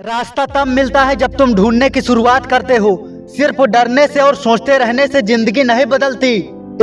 रास्ता तब मिलता है जब तुम ढूँढने की शुरुआत करते हो। सिर्फ़ डरने से और सोचते रहने से ज़िंदगी नहीं बदलती।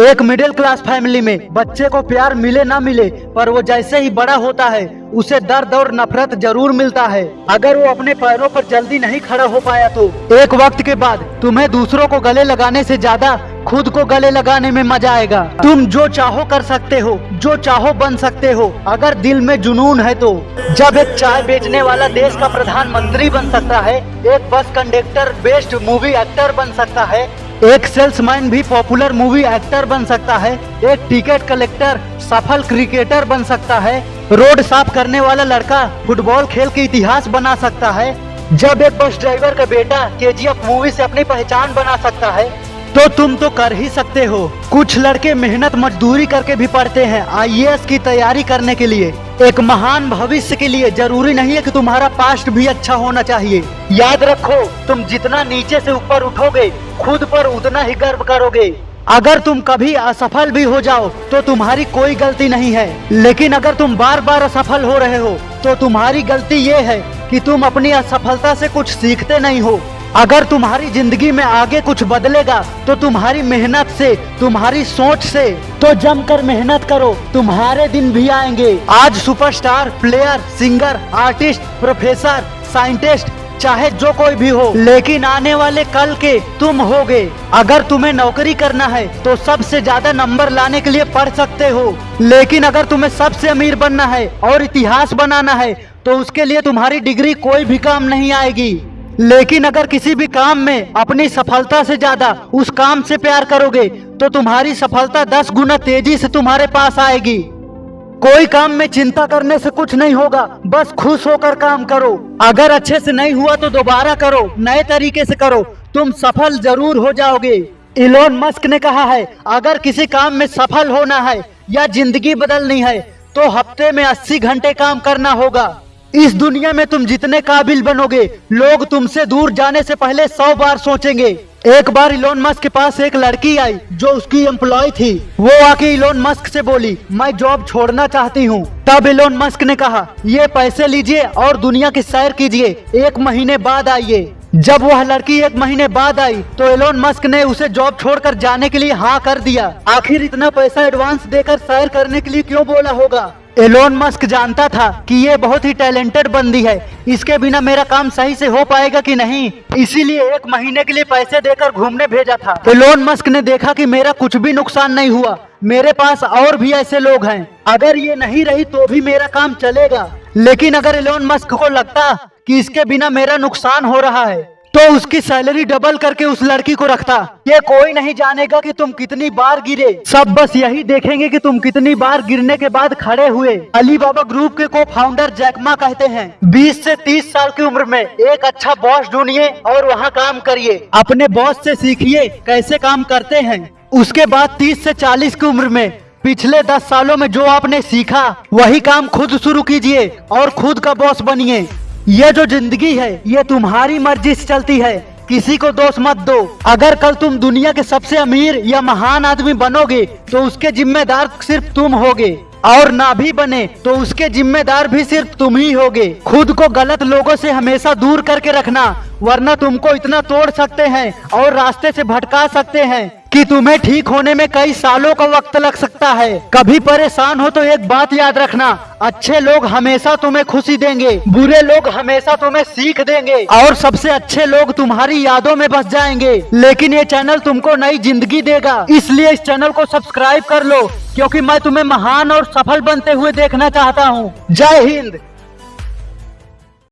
एक मिडिल क्लास फैमिली में बच्चे को प्यार मिले ना मिले, पर वो जैसे ही बड़ा होता है, उसे दर्द और नफरत ज़रूर मिलता है। अगर वो अपने पैरों पर जल्दी नहीं खड़ा हो पाया तो। एक वक्त के बाद तुम्हें दूसरों को गले लगाने से ज़्यादा खुद को गले लगाने में मज़ा आएगा। तुम जो चाहो कर सकते हो, जो चाहो बन सकते हो। अगर दिल में जुनून है तो। जब एक चाय बेचने वाला देश का प्रधानमंत्री बन सकता है, एक bus conductor best movie actor बन सकता है, एक सेल्समैन भी पॉपुलर मूवी एक्टर बन सकता है, एक टिकट कलेक्टर सफल क्रिकेटर बन सकता है, रोड साफ़ करने वाला लड़का फुटबॉल खेल के इतिहास बना सकता है, जब एक बस ड्राइवर का बेटा केजीएफ मूवी से अपनी पहचान बना सकता है तो तुम तो कर ही सकते हो। कुछ लड़के मेहनत मजदूरी करके भी पढ़ते हैं आईएएस की तैयारी करने के लिए। एक महान भविष्य के लिए ज़रूरी नहीं है कि तुम्हारा पास्ट भी अच्छा होना चाहिए। याद रखो, तुम जितना नीचे से ऊपर उठोगे, खुद पर उतना ही गर्व करोगे। अगर तुम कभी असफल भी हो जाओ तो तुम्हारी कोई गलती नहीं है। लेकिन अगर तुम बार बार असफल हो रहे हो तो तुम्हारी गलती ये है कि तुम अपनी असफलता से कुछ सीखते नहीं हो। अगर तुम्हारी ज़िंदगी में आगे कुछ बदलेगा तो तुम्हारी मेहनत से, तुम्हारी सोच से तो जमकर मेहनत करो, तुम्हारे दिन भी आएँगे। आज superstar player singer artist professor scientist चाहे जो कोई भी हो, लेकिन आने वाले कल के तुम होगे। अगर तुम्हें नौकरी करना है तो सबसे ज़्यादा नंबर लाने के लिए पढ़ सकते हो। लेकिन अगर तुम्हें सबसे अमीर बनना है और इतिहास बनाना है तो उसके लिए तुम्हारी डिग्री कोई भी काम नहीं आएगी। लेकिन अगर किसी भी काम में अपनी सफलता से ज़्यादा उस काम से प्यार करोगे तो तुम्हारी सफलता दस गुना तेज़ी से तुम्हारे पास आएगी। कोई काम में चिंता करने से कुछ नहीं होगा, बस खुश होकर काम करो। अगर अच्छे से नहीं हुआ तो दोबारा करो, नए तरीके से करो, तुम सफल ज़रूर हो जाओगे। इलोन मस्क ने कहा है, अगर किसी काम में सफल होना है या ज़िंदगी बदलनी है तो हफ़्ते में 80 घंटे काम करना होगा। इस दुनिया में तुम जितने काबिल बनोगे, लोग तुमसे दूर जाने से पहले सौ बार सोचेंगे। एक बार इलोन मस्क के पास एक लड़की आई, जो उसकी एम्प्लॉय थी। वो आके इलोन मस्क से बोली, मैं जॉब छोड़ना चाहती हूँ। तब इलोन मस्क ने कहा, ये पैसे लीजिए और दुनिया की सैर कीजिए। एक महीने बाद आइए। जब वह लड़की एक महीने बाद आई तो एलोन मस्क ने उसे जॉब छोड़कर जाने के लिए हाँ कर दिया। आखिर इतना पैसा एडवांस देकर सैर करने के लिए क्यों बोला होगा? एलोन मस्क जानता था कि ये बहुत ही टैलेंटेड बंदी है। इसके बिना मेरा काम सही से हो पाएगा कि नहीं? इसीलिए एक महीने के लिए पैसे देकर घूमने भेजा था। एलोन मस्क ने देखा कि मेरा कुछ भी नुकसान नहीं हुआ। मेरे पास और भी ऐसे लोग हैं। अगर ये नहीं रही तो भी मेरा काम चलेगा। लेकिन अगर एलोन मस्क को लगता कि इसके बिना मेरा नुकसान हो रहा है तो उसकी सैलरी डबल करके उस लड़की को रखता। ये कोई नहीं जानेगा कि तुम कितनी बार गिरे। सब बस यही देखेंगे कि तुम कितनी बार गिरने के बाद खड़े हुए। अली बाबा ग्रुप के को फाउंडर जैकमा कहते हैं 20 से 30 साल की उम्र में एक अच्छा बॉस ढूंढिए और वहाँ काम करिए। अपने बॉस से सीखिए कैसे काम करते हैं। उसके बाद 30 से 40 की उम्र में पिछले 10 सालों में जो आपने सीखा, वही काम खुद शुरू कीजिए और खुद का बॉस बनिए। ये जो ज़िंदगी है, ये तुम्हारी मर्ज़ी से चलती है। किसी को दोष मत दो। अगर कल तुम दुनिया के सबसे अमीर या महान आदमी बनोगे तो उसके जिम्मेदार सिर्फ़ तुम होगे। और ना भी बने तो उसके जिम्मेदार भी सिर्फ़ तुम ही होगे। खुद को गलत लोगों से हमेशा दूर करके रखना, वरना तुमको इतना तोड़ सकते हैं और रास्ते से भटका सकते हैं। कि तुम्हें ठीक होने में कई सालों का वक्त लग सकता है। कभी परेशान हो तो एक बात याद रखना, अच्छे लोग हमेशा तुम्हें खुशी देंगे, बुरे लोग हमेशा तुम्हें सीख देंगे, और सबसे अच्छे लोग तुम्हारी यादों में बस जाएँगे। लेकिन ये चैनल तुमको नई ज़िंदगी देगा, इसलिए इस चैनल को सब्सक्राइब कर लो, क्योंकि मैं तुम्हें महान और सफल बनते हुए देखना चाहता हूँ। जय हिंद।